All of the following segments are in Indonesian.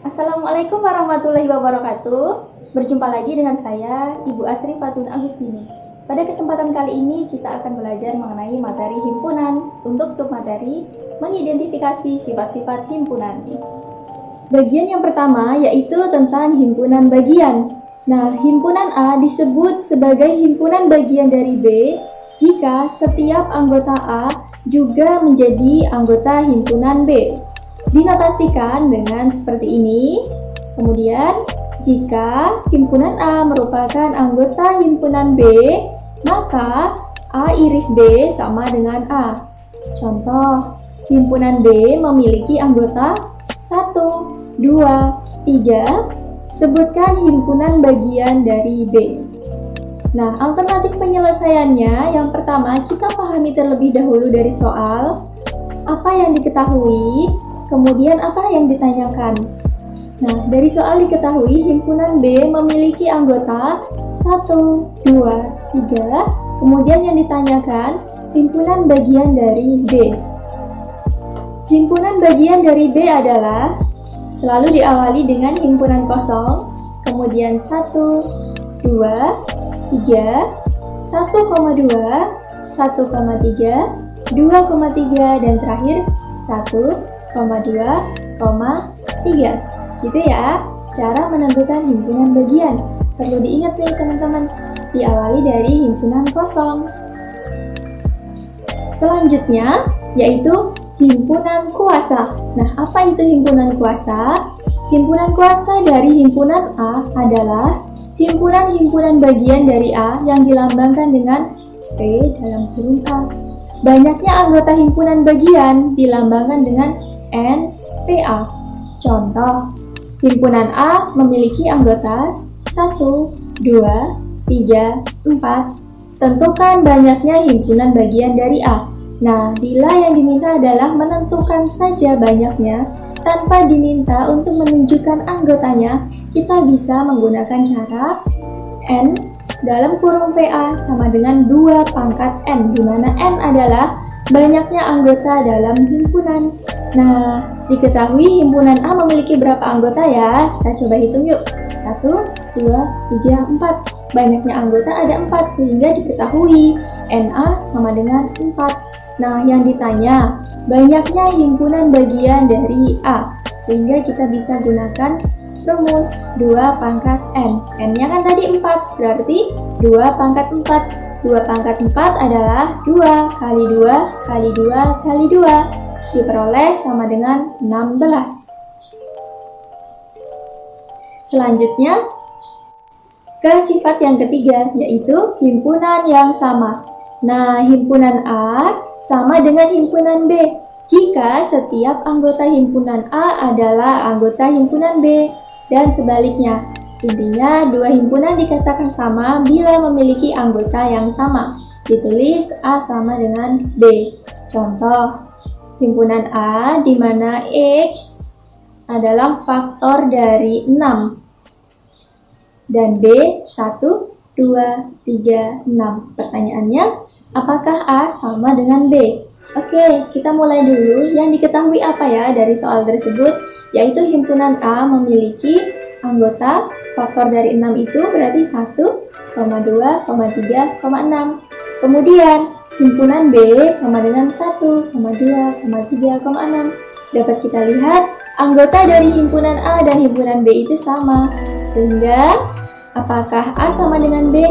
Assalamualaikum warahmatullahi wabarakatuh. Berjumpa lagi dengan saya, Ibu Asri Fatun Agustini. Pada kesempatan kali ini kita akan belajar mengenai materi himpunan untuk submateri mengidentifikasi sifat-sifat himpunan. Bagian yang pertama yaitu tentang himpunan bagian. Nah, himpunan A disebut sebagai himpunan bagian dari B jika setiap anggota A juga menjadi anggota himpunan B dinotasikan dengan seperti ini. Kemudian, jika himpunan A merupakan anggota himpunan B, maka A iris B sama dengan A. Contoh, himpunan B memiliki anggota 1, 2, 3. Sebutkan himpunan bagian dari B. Nah, alternatif penyelesaiannya yang pertama kita pahami terlebih dahulu dari soal apa yang diketahui Kemudian apa yang ditanyakan? Nah, dari soal diketahui himpunan B memiliki anggota 1, 2, 3. Kemudian yang ditanyakan himpunan bagian dari B. Himpunan bagian dari B adalah selalu diawali dengan himpunan kosong, kemudian 1, 2, 3, 1,2, 1,3, 2,3, dan terakhir 1, 2,3 gitu ya cara menentukan himpunan bagian. Perlu diingat nih teman-teman. Diawali dari himpunan kosong. Selanjutnya yaitu himpunan kuasa. Nah apa itu himpunan kuasa? Himpunan kuasa dari himpunan A adalah himpunan-himpunan bagian dari A yang dilambangkan dengan P dalam kurung A. Banyaknya anggota himpunan bagian dilambangkan dengan NPA. Contoh, himpunan A memiliki anggota 1, 2, 3, 4. Tentukan banyaknya himpunan bagian dari A. Nah, bila yang diminta adalah menentukan saja banyaknya, tanpa diminta untuk menunjukkan anggotanya, kita bisa menggunakan cara N dalam kurung PA sama dengan 2 pangkat N, di mana N adalah banyaknya anggota dalam himpunan. Nah, diketahui himpunan A memiliki berapa anggota ya? Kita coba hitung yuk. 1, 2, 3, 4. Banyaknya anggota ada 4 sehingga diketahui NA sama dengan 4. Nah, yang ditanya, banyaknya himpunan bagian dari A sehingga kita bisa gunakan rumus 2 pangkat N. N-nya kan tadi 4, berarti 2 pangkat 4. 2 pangkat 4 adalah 2 kali 2 kali 2 kali 2 diperoleh sama dengan 16. Selanjutnya, ke sifat yang ketiga, yaitu himpunan yang sama. Nah, himpunan A sama dengan himpunan B jika setiap anggota himpunan A adalah anggota himpunan B dan sebaliknya. Intinya, dua himpunan dikatakan sama bila memiliki anggota yang sama. Ditulis A sama dengan B. Contoh, himpunan A di mana X adalah faktor dari 6 dan B 1, 2, 3, 6. Pertanyaannya, apakah A sama dengan B? Oke, kita mulai dulu. Yang diketahui apa ya dari soal tersebut? Yaitu himpunan A memiliki anggota faktor dari 6 itu berarti 1, 2, 3, 6. Kemudian, Himpunan B sama dengan 1, 2, 3, 6. Dapat kita lihat, anggota dari himpunan A dan himpunan B itu sama. Sehingga, apakah A sama dengan B?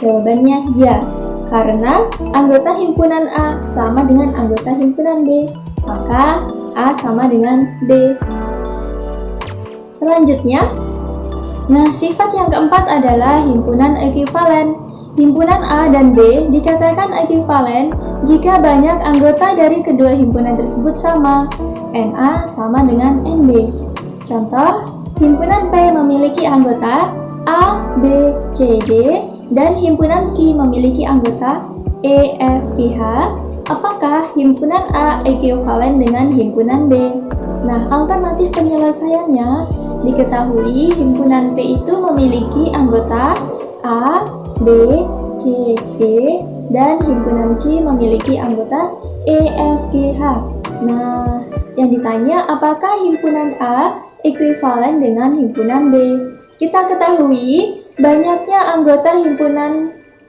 Jawabannya ya, karena anggota himpunan A sama dengan anggota himpunan B. Maka, A sama dengan B. Selanjutnya, nah sifat yang keempat adalah himpunan ekuivalen. Himpunan A dan B dikatakan ekuivalen jika banyak anggota dari kedua himpunan tersebut sama. NA sama dengan NB. Contoh, himpunan P memiliki anggota A, B, C, D, dan himpunan Q memiliki anggota E, F, G, H. Apakah himpunan A ekuivalen dengan himpunan B? Nah, alternatif penyelesaiannya diketahui himpunan P itu memiliki anggota A, B, C, D, dan himpunan Q memiliki anggota E, F, G, H. Nah, yang ditanya apakah himpunan A ekuivalen dengan himpunan B. Kita ketahui banyaknya anggota himpunan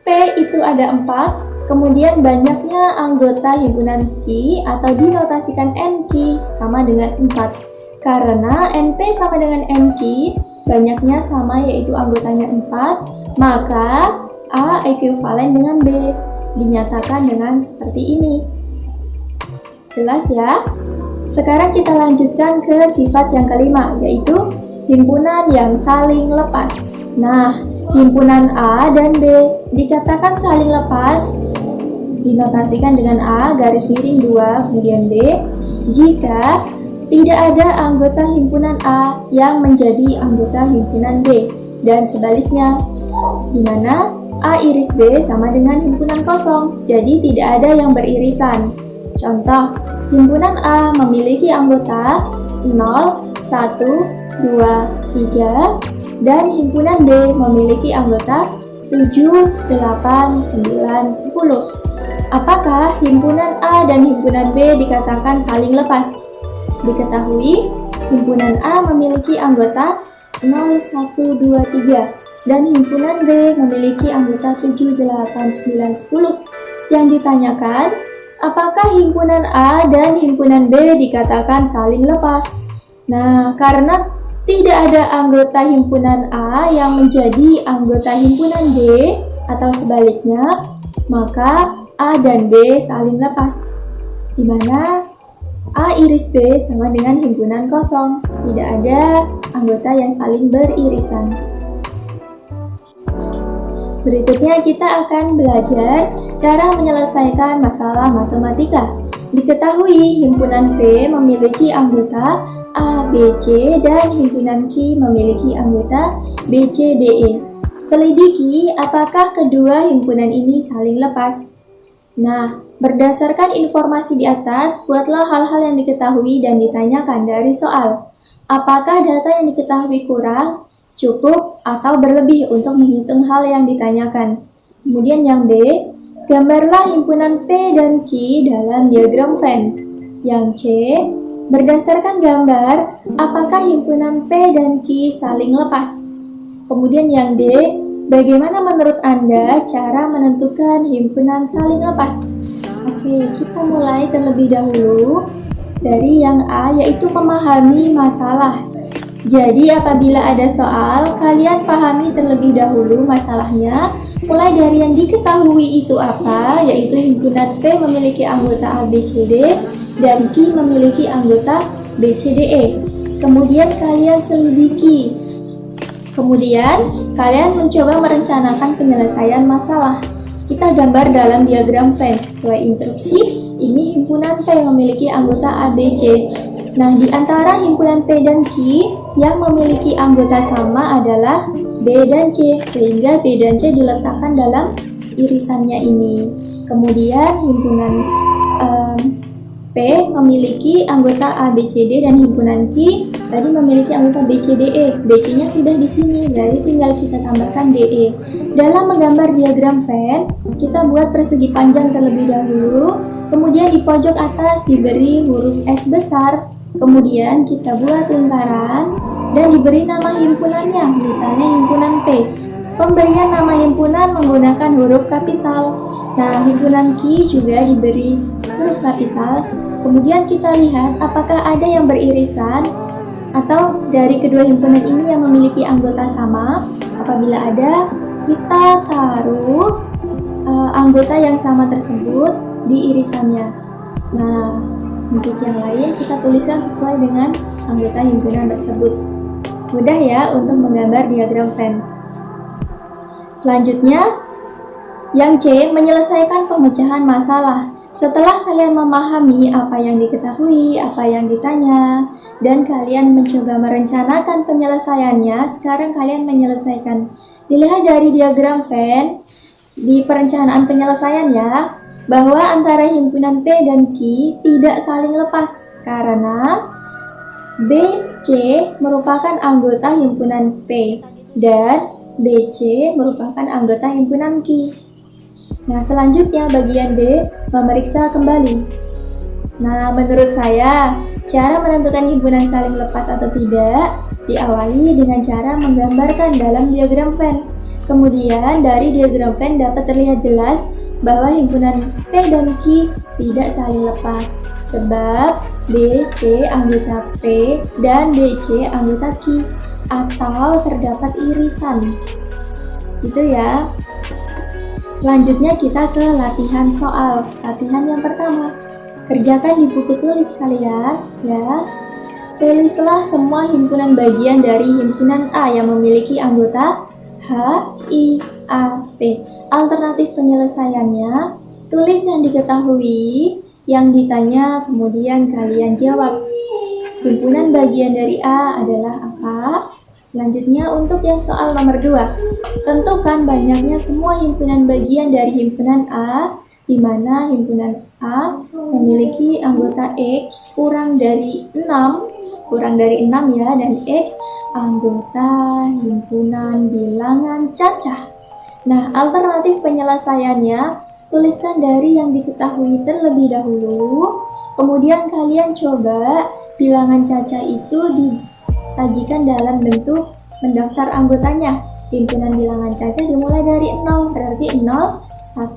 P itu ada 4, kemudian banyaknya anggota himpunan Q atau dinotasikan NQ sama dengan 4. Karena NP sama dengan NQ, banyaknya sama yaitu anggotanya 4, maka A ekuivalen dengan B. Dinyatakan dengan seperti ini. Jelas ya? Sekarang kita lanjutkan ke sifat yang kelima, yaitu himpunan yang saling lepas. Nah, himpunan A dan B dikatakan saling lepas, dinotasikan dengan A garis miring 2 kemudian B, jika tidak ada anggota himpunan A yang menjadi anggota himpunan B, dan sebaliknya, di mana A iris B sama dengan himpunan kosong, jadi tidak ada yang beririsan. Contoh, Himpunan A memiliki anggota 0, 1, 2, 3 dan himpunan B memiliki anggota 7, 8, 9, 10. Apakah himpunan A dan himpunan B dikatakan saling lepas? Diketahui, himpunan A memiliki anggota 0, 1, 2, 3 dan himpunan B memiliki anggota 7, 8, 9, 10. Yang ditanyakan, Apakah himpunan A dan himpunan B dikatakan saling lepas? Nah, karena tidak ada anggota himpunan A yang menjadi anggota himpunan B atau sebaliknya, maka A dan B saling lepas. Di mana A iris B sama dengan himpunan kosong, tidak ada anggota yang saling beririsan. Berikutnya kita akan belajar cara menyelesaikan masalah matematika. Diketahui himpunan P memiliki anggota A, B, C dan himpunan Q memiliki anggota B, C, D, E. Selidiki apakah kedua himpunan ini saling lepas. Nah, berdasarkan informasi di atas, buatlah hal-hal yang diketahui dan ditanyakan dari soal. Apakah data yang diketahui kurang? cukup atau berlebih untuk menghitung hal yang ditanyakan. Kemudian yang B, gambarlah himpunan P dan Q dalam diagram Venn. Yang C, berdasarkan gambar, apakah himpunan P dan Q saling lepas? Kemudian yang D, bagaimana menurut Anda cara menentukan himpunan saling lepas? Oke, kita mulai terlebih dahulu dari yang A, yaitu memahami masalah. Jadi apabila ada soal, kalian pahami terlebih dahulu masalahnya, mulai dari yang diketahui itu apa, yaitu himpunan P memiliki anggota A, B, C, D, dan Q memiliki anggota B, C, D, E. Kemudian kalian selidiki. Kemudian, kalian mencoba merencanakan penyelesaian masalah. Kita gambar dalam diagram Venn sesuai instruksi. Ini himpunan P memiliki anggota A, B, C, Nah, di antara himpunan P dan Q yang memiliki anggota sama adalah B dan C, sehingga B dan C diletakkan dalam irisannya ini. Kemudian himpunan um, P memiliki anggota A, B, C, D dan himpunan Q tadi memiliki anggota B, C, D, E. BC-nya sudah di sini, berarti tinggal kita tambahkan DE. Dalam menggambar diagram Venn, kita buat persegi panjang terlebih dahulu, kemudian di pojok atas diberi huruf S besar Kemudian kita buat lingkaran dan diberi nama himpunannya, misalnya himpunan P. Pemberian nama himpunan menggunakan huruf kapital. Nah, himpunan Q juga diberi huruf kapital. Kemudian kita lihat apakah ada yang beririsan atau dari kedua himpunan ini yang memiliki anggota sama. Apabila ada, kita taruh uh, anggota yang sama tersebut di irisannya. Nah, untuk yang lain, kita tuliskan sesuai dengan anggota himpunan tersebut. Mudah ya untuk menggambar diagram Venn. Selanjutnya, yang C, menyelesaikan pemecahan masalah. Setelah kalian memahami apa yang diketahui, apa yang ditanya, dan kalian mencoba merencanakan penyelesaiannya, sekarang kalian menyelesaikan. Dilihat dari diagram Venn, di perencanaan penyelesaian ya, bahwa antara himpunan P dan Q tidak saling lepas karena BC merupakan anggota himpunan P dan BC merupakan anggota himpunan Q. Nah, selanjutnya bagian D memeriksa kembali. Nah, menurut saya, Cara menentukan himpunan saling lepas atau tidak diawali dengan cara menggambarkan dalam diagram Venn. Kemudian dari diagram Venn dapat terlihat jelas bahwa himpunan P dan Q tidak saling lepas sebab B, C anggota P dan DC anggota Q atau terdapat irisan. Gitu ya. Selanjutnya kita ke latihan soal. Latihan yang pertama. Kerjakan di buku tulis kalian ya. Tulislah semua himpunan bagian dari himpunan A yang memiliki anggota H, I, A, T. Alternatif penyelesaiannya, tulis yang diketahui, yang ditanya, kemudian kalian jawab. Himpunan bagian dari A adalah apa? Selanjutnya untuk yang soal nomor 2, tentukan banyaknya semua himpunan bagian dari himpunan A di mana himpunan A memiliki anggota X kurang dari 6, kurang dari 6 ya, dan X anggota himpunan bilangan cacah. Nah, alternatif penyelesaiannya, tuliskan dari yang diketahui terlebih dahulu, kemudian kalian coba bilangan cacah itu disajikan dalam bentuk mendaftar anggotanya. Himpunan bilangan cacah dimulai dari 0, berarti 0, 1,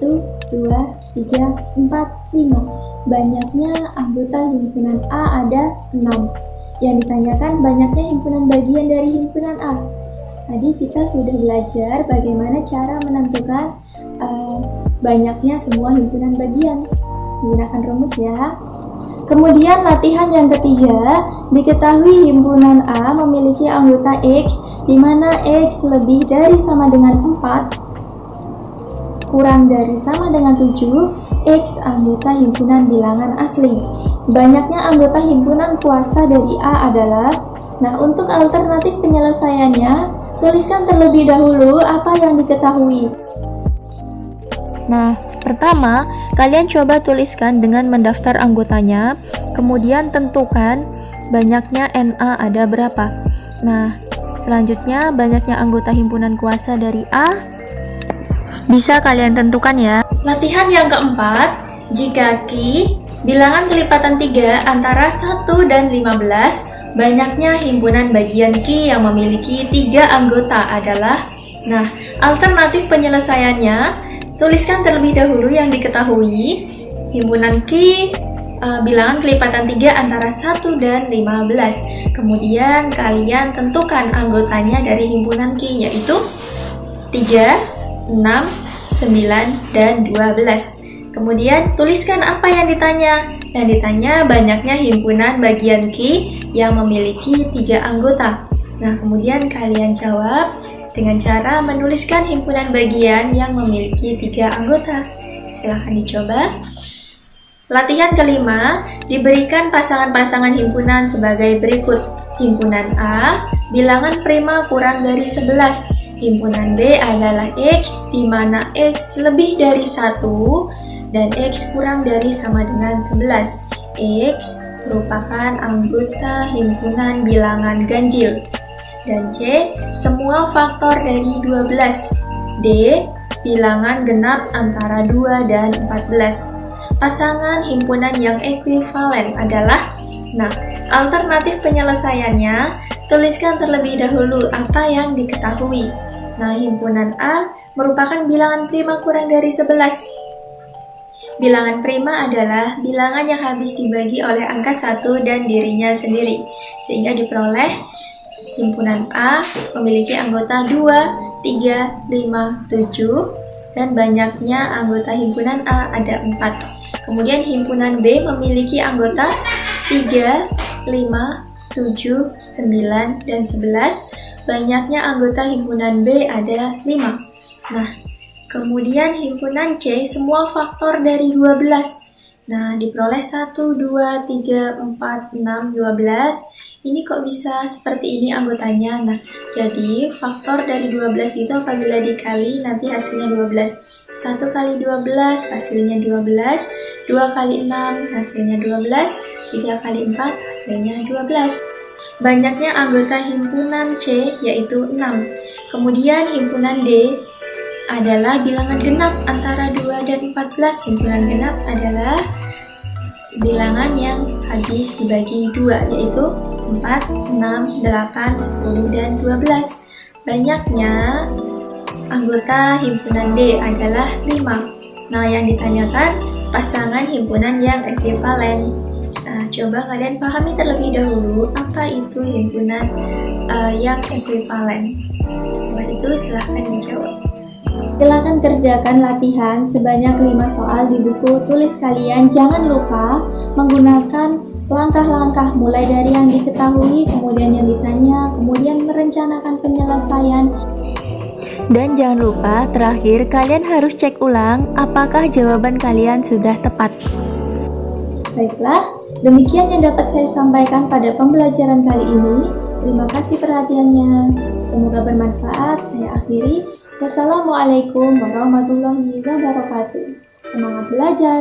2, 3, 4, 5. Banyaknya anggota himpunan A ada 6. Yang ditanyakan banyaknya himpunan bagian dari himpunan A. Tadi kita sudah belajar bagaimana cara menentukan uh, banyaknya semua himpunan bagian. Menggunakan rumus ya. Kemudian latihan yang ketiga, diketahui himpunan A memiliki anggota X di mana X lebih dari sama dengan 4 kurang dari sama dengan 7, X anggota himpunan bilangan asli. Banyaknya anggota himpunan kuasa dari A adalah, nah untuk alternatif penyelesaiannya, tuliskan terlebih dahulu apa yang diketahui. Nah, pertama, kalian coba tuliskan dengan mendaftar anggotanya, kemudian tentukan banyaknya NA ada berapa. Nah, selanjutnya banyaknya anggota himpunan kuasa dari A bisa kalian tentukan ya. Latihan yang keempat, jika Ki bilangan kelipatan 3 antara 1 dan 15, banyaknya himpunan bagian Ki yang memiliki tiga anggota adalah Nah, alternatif penyelesaiannya, tuliskan terlebih dahulu yang diketahui himpunan Ki uh, bilangan kelipatan 3 antara 1 dan 15. Kemudian kalian tentukan anggotanya dari himpunan Ki yaitu 3, 6, 9, dan 12. Kemudian tuliskan apa yang ditanya. Yang ditanya banyaknya himpunan bagian Q yang memiliki tiga anggota. Nah, kemudian kalian jawab dengan cara menuliskan himpunan bagian yang memiliki tiga anggota. Silahkan dicoba. Latihan kelima, diberikan pasangan-pasangan himpunan sebagai berikut. Himpunan A, bilangan prima kurang dari 11. Himpunan B adalah X, di mana X lebih dari 1 dan X kurang dari sama dengan 11. X merupakan anggota himpunan bilangan ganjil. Dan C, semua faktor dari 12. D, bilangan genap antara 2 dan 14. Pasangan himpunan yang ekuivalen adalah Nah, alternatif penyelesaiannya, tuliskan terlebih dahulu apa yang diketahui. Nah, himpunan A merupakan bilangan prima kurang dari 11. Bilangan prima adalah bilangan yang habis dibagi oleh angka 1 dan dirinya sendiri, sehingga diperoleh himpunan A memiliki anggota 2, 3, 5, 7, dan banyaknya anggota himpunan A ada 4. Kemudian himpunan B memiliki anggota 3, 5, 7, 9, dan 11 Banyaknya anggota himpunan B ada 5. Nah, kemudian himpunan C semua faktor dari 12. Nah, diperoleh 1, 2, 3, 4, 6, 12. Ini kok bisa seperti ini anggotanya? Nah, jadi faktor dari 12 itu apabila dikali nanti hasilnya 12. 1 kali 12 hasilnya 12, 2 kali 6 hasilnya 12, 3 kali 4 hasilnya 12. Banyaknya anggota himpunan C yaitu 6. Kemudian himpunan D adalah bilangan genap antara 2 dan 14. Himpunan genap adalah bilangan yang habis dibagi dua, yaitu 4, 6, 8, 10, dan 12. Banyaknya anggota himpunan D adalah 5. Nah, yang ditanyakan pasangan himpunan yang ekuivalen. Nah, coba kalian pahami terlebih dahulu apa itu himpunan uh, yang ekuivalen. Setelah itu silahkan menjawab. Silakan kerjakan latihan sebanyak 5 soal di buku tulis kalian. Jangan lupa menggunakan langkah-langkah mulai dari yang diketahui, kemudian yang ditanya, kemudian merencanakan penyelesaian. Dan jangan lupa, terakhir kalian harus cek ulang apakah jawaban kalian sudah tepat. Baiklah, demikian yang dapat saya sampaikan pada pembelajaran kali ini. Terima kasih perhatiannya. Semoga bermanfaat. Saya akhiri. Wassalamualaikum warahmatullahi wabarakatuh. Semangat belajar!